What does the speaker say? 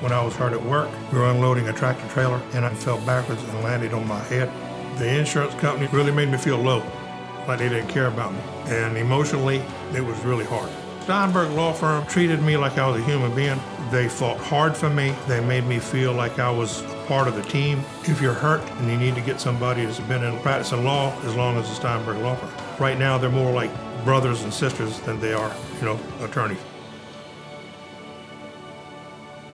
when I was hurt at work. We were unloading a tractor trailer and I fell backwards and landed on my head. The insurance company really made me feel low, like they didn't care about me. And emotionally, it was really hard. Steinberg Law Firm treated me like I was a human being. They fought hard for me. They made me feel like I was part of the team. If you're hurt and you need to get somebody that's been in practicing law as long as the Steinberg Law Firm. Right now, they're more like brothers and sisters than they are, you know, attorneys.